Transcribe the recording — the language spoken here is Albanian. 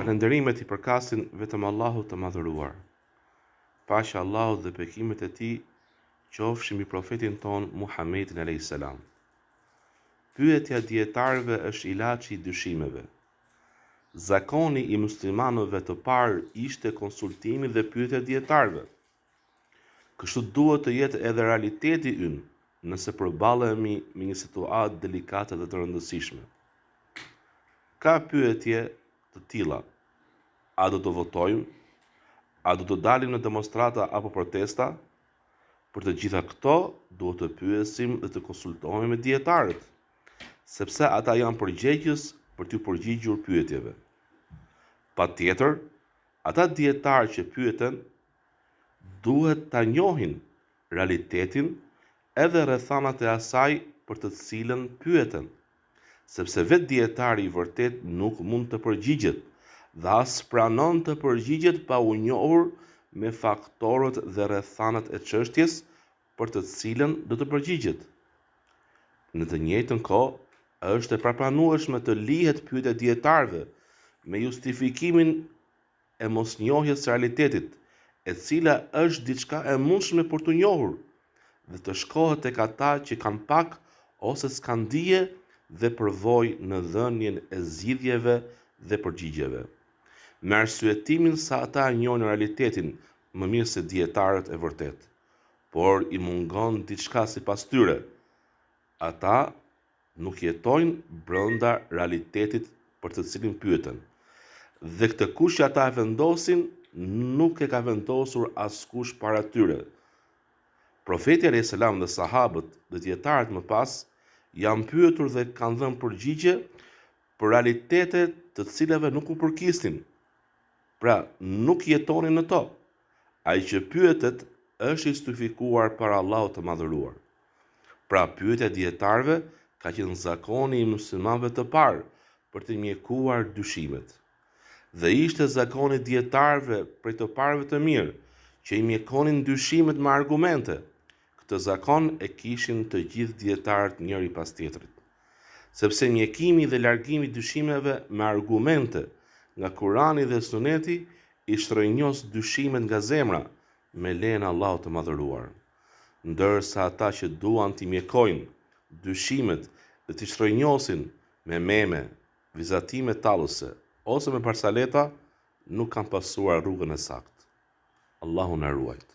Falënderimet i përkasin vetëm Allahut të Madhëruar. Paqja e Allahut dhe bekimet e Tij qofshin mbi profetin tonë Muhammedin alayhis salam. Pyetja e dijetarëve është ilaçi i dyshimeve. Zakoni i muslimanëve të parë ishte konsultimi dhe pyetja e dijetarëve. Kështu duhet të jetë edhe realiteti ynë nëse përballemi me një situatë delikate dhe të rëndësishme. Ka pyetje të tilla, a do të votojmë, a do të dalim në demonstrata apo protesta? Për të gjitha këto duhet të pyesim dhe të konsultohemi me dijetarët, sepse ata janë përgjegjës për t'iu përgjigjur pyetjeve. Patjetër, ata dijetarë që pyeten duhet ta njohin realitetin edhe rrethanat e asaj për të cilën pyeten, sepse vetë dijetari i vërtetë nuk mund të përgjigjet dhe as pranon të përgjigjet pa u njohur me faktorët dhe rrethanat e çështjes për të cilën do të përgjigjet. Në të njëjtën kohë, është e papranueshme të lihet pyetja e dijetarëve me justifikimin e mosnjohjes së realitetit, e cila është diçka e mundshme për t'u njohur, dhe të shkohet tek ata që kanë pak ose s'kanë dije dhe përvojë në dhënien e zgjidhjeve dhe përgjigjeve, me arsyetimin se ata e njohin realitetin më mirë se dijetarët e vërtetë, por i mungon diçka sipas tyre, ata Nuk jetojnë brenda realitetit për të cilin pyeten. Dhe këtë kusht që ata e vendosin, nuk e ka vendosur askush para tyre. Profeti alejhi selam dhe sahabët dhe dijetarët më pas janë pyetur dhe kanë dhënë përgjigje për realitete të cilave nuk u përkisnin. Pra, nuk jetonin në to. Ai që pyetet është i justifikuar para Allahut të Madhëruar. Pra pyetja e dijetarëve ka qenë zakoni i muslimanëve të parë për të mjekuar dyshimet. Dhe ishte zakon i dijetarëve prej të parëve të mirë që i mjekonin dyshimet me argumente. Këtë zakon e kishin të gjithë dijetarët njëri pas tjetrit. Sepse mjekimi dhe largimi i dyshimeve me argumente nga Kurani dhe Suneti i shrrënjos dyshimet nga zemra me lejen e Allahut të Madhëruar. ndërsa ata që duan t'i mjekojnë dyshimet dhe t'i shrrënjosin me meme, vizatime tallëse ose me barsaleta nuk kanë pasuar rrugën e saktë. Allahu na ruajtë.